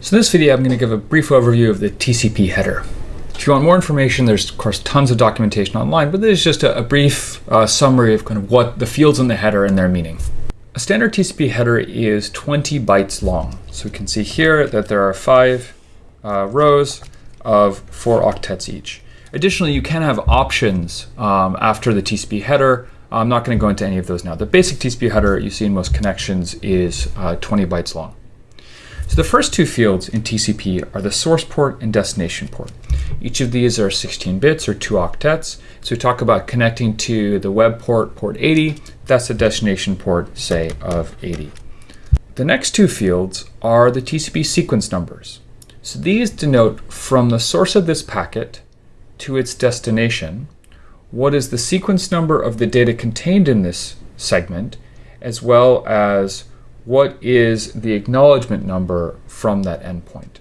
So in this video, I'm going to give a brief overview of the TCP header. If you want more information, there's of course tons of documentation online, but this is just a, a brief uh, summary of kind of what the fields in the header and their meaning. A standard TCP header is 20 bytes long. So we can see here that there are five uh, rows of four octets each. Additionally, you can have options um, after the TCP header. I'm not going to go into any of those now. The basic TCP header you see in most connections is uh, 20 bytes long. The first two fields in TCP are the source port and destination port. Each of these are 16 bits or two octets. So we talk about connecting to the web port, port 80. That's the destination port, say, of 80. The next two fields are the TCP sequence numbers. So these denote from the source of this packet to its destination, what is the sequence number of the data contained in this segment, as well as what is the acknowledgement number from that endpoint.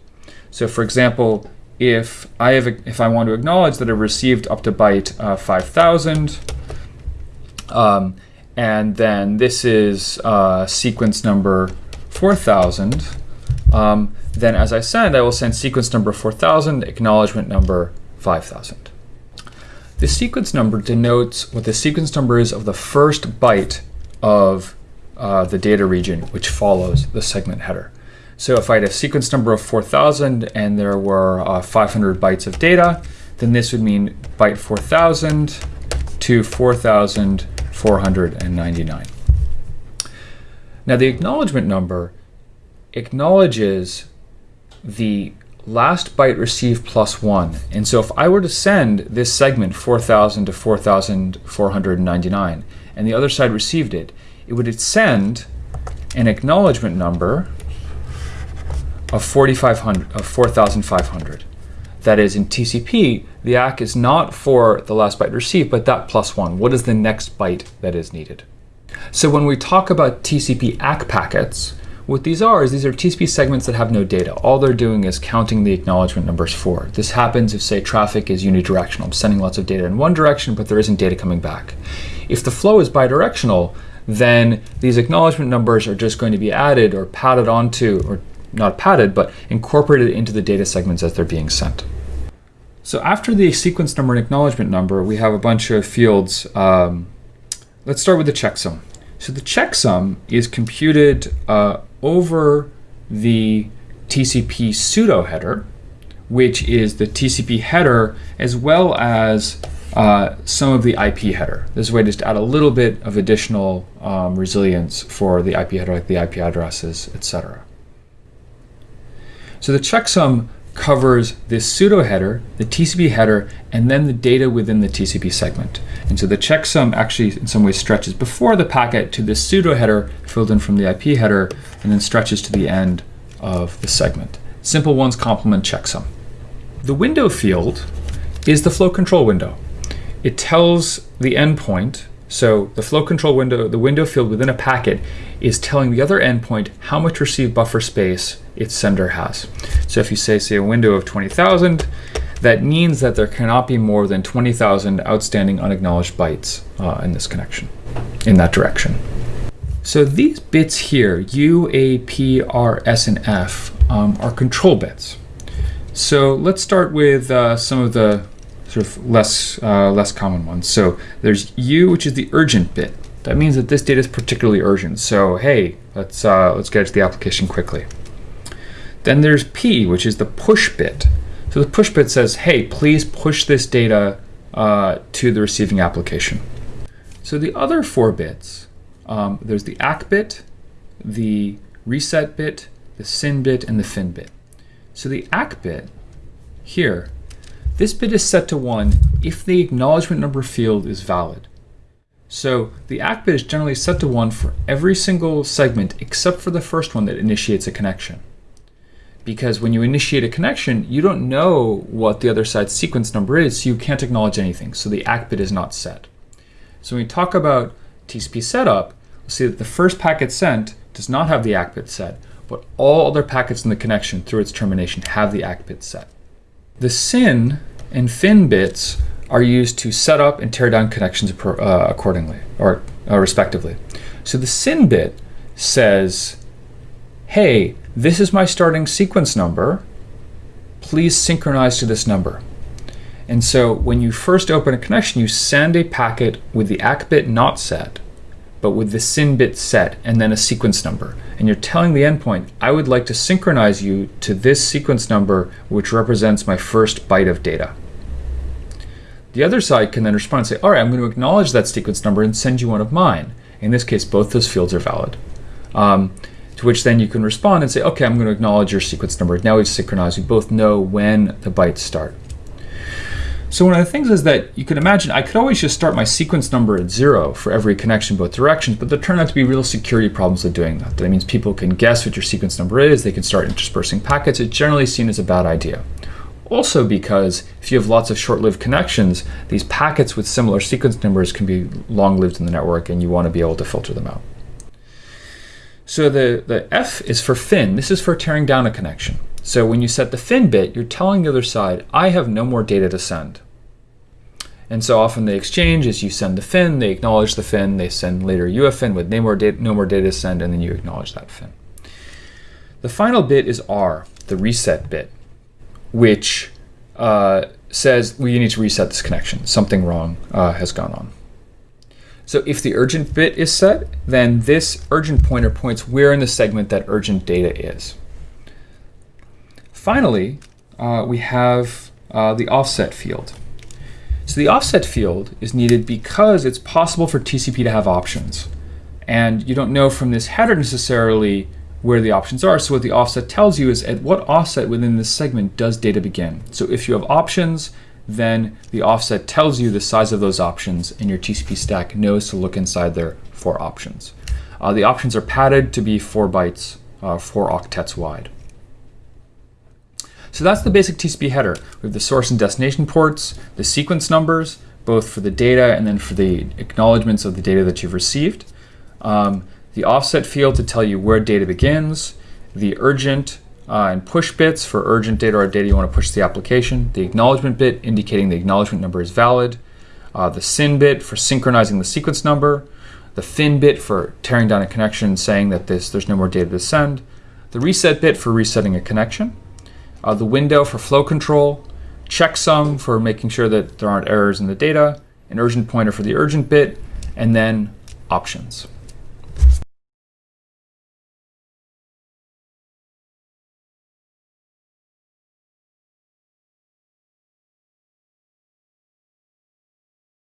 So for example, if I have a, if I want to acknowledge that I received up to byte uh, 5000, um, and then this is uh, sequence number 4000, um, then as I send, I will send sequence number 4000, acknowledgement number 5000. The sequence number denotes what the sequence number is of the first byte of uh, the data region which follows the segment header. So if I had a sequence number of 4000 and there were uh, 500 bytes of data, then this would mean byte 4000 to 4499. Now the acknowledgement number acknowledges the last byte received plus one. And so if I were to send this segment 4000 to 4499 and the other side received it, it would send an acknowledgement number of 4500 of 4500 that is in TCP the ACK is not for the last byte received but that plus one what is the next byte that is needed so when we talk about TCP ACK packets what these are is these are TCP segments that have no data. All they're doing is counting the acknowledgement numbers for. This happens if, say, traffic is unidirectional. I'm sending lots of data in one direction, but there isn't data coming back. If the flow is bidirectional, then these acknowledgement numbers are just going to be added or padded onto, or not padded, but incorporated into the data segments as they're being sent. So after the sequence number and acknowledgement number, we have a bunch of fields. Um, let's start with the checksum. So the checksum is computed uh, over the TCP pseudo header, which is the TCP header as well as uh, some of the IP header. This way just add a little bit of additional um, resilience for the IP header, like the IP addresses, etc. So the checksum covers this pseudo header, the TCP header, and then the data within the TCP segment. And so the checksum actually in some ways stretches before the packet to this pseudo header filled in from the IP header, and then stretches to the end of the segment. Simple ones complement checksum. The window field is the flow control window it tells the endpoint, so the flow control window, the window field within a packet is telling the other endpoint how much received buffer space its sender has. So if you say, say a window of 20,000, that means that there cannot be more than 20,000 outstanding unacknowledged bytes uh, in this connection, in that direction. So these bits here, U, A, P, R, S, and F, um, are control bits. So let's start with uh, some of the sort of less uh, less common ones. So there's U, which is the urgent bit. That means that this data is particularly urgent. So hey, let's uh, let's get to the application quickly. Then there's P, which is the push bit. So the push bit says, hey, please push this data uh, to the receiving application. So the other four bits, um, there's the ACK bit, the reset bit, the SYN bit, and the FIN bit. So the ACK bit here this bit is set to 1 if the acknowledgement number field is valid. So the ACK bit is generally set to 1 for every single segment except for the first one that initiates a connection. Because when you initiate a connection, you don't know what the other side's sequence number is, so you can't acknowledge anything. So the ACK bit is not set. So when we talk about TCP setup, we'll see that the first packet sent does not have the ACK bit set, but all other packets in the connection through its termination have the ACK bit set. The SYN and FIN bits are used to set up and tear down connections uh, accordingly, or uh, respectively. So the SYN bit says, hey, this is my starting sequence number. Please synchronize to this number. And so when you first open a connection, you send a packet with the ACK bit not set, but with the SYN bit set, and then a sequence number. And you're telling the endpoint, I would like to synchronize you to this sequence number, which represents my first byte of data. The other side can then respond and say, all right, I'm going to acknowledge that sequence number and send you one of mine. In this case, both those fields are valid. Um, to which then you can respond and say, okay, I'm going to acknowledge your sequence number. Now we've synchronized. We both know when the bytes start. So one of the things is that you could imagine I could always just start my sequence number at zero for every connection both directions, but there turn out to be real security problems with doing that. That means people can guess what your sequence number is, they can start interspersing packets. It's generally seen as a bad idea. Also because if you have lots of short-lived connections, these packets with similar sequence numbers can be long-lived in the network and you want to be able to filter them out. So the, the F is for fin. This is for tearing down a connection. So when you set the fin bit, you're telling the other side, I have no more data to send. And so often the exchange is you send the fin, they acknowledge the fin, they send later you fin with no more, data, no more data to send, and then you acknowledge that fin. The final bit is R, the reset bit, which uh, says, well, you need to reset this connection. Something wrong uh, has gone on. So if the urgent bit is set, then this urgent pointer points where in the segment that urgent data is. Finally, uh, we have uh, the offset field. So the offset field is needed because it's possible for TCP to have options. And you don't know from this header necessarily where the options are. So what the offset tells you is at what offset within this segment does data begin. So if you have options, then the offset tells you the size of those options and your TCP stack knows to look inside there for options. Uh, the options are padded to be four bytes, uh, four octets wide. So that's the basic TCP header. We have the source and destination ports, the sequence numbers, both for the data and then for the acknowledgments of the data that you've received. Um, the offset field to tell you where data begins, the urgent uh, and push bits for urgent data or data you want to push to the application, the acknowledgement bit indicating the acknowledgement number is valid, uh, the SYN bit for synchronizing the sequence number, the fin bit for tearing down a connection saying that this there's no more data to send, the reset bit for resetting a connection, uh, the window for flow control, checksum for making sure that there aren't errors in the data, an urgent pointer for the urgent bit, and then options.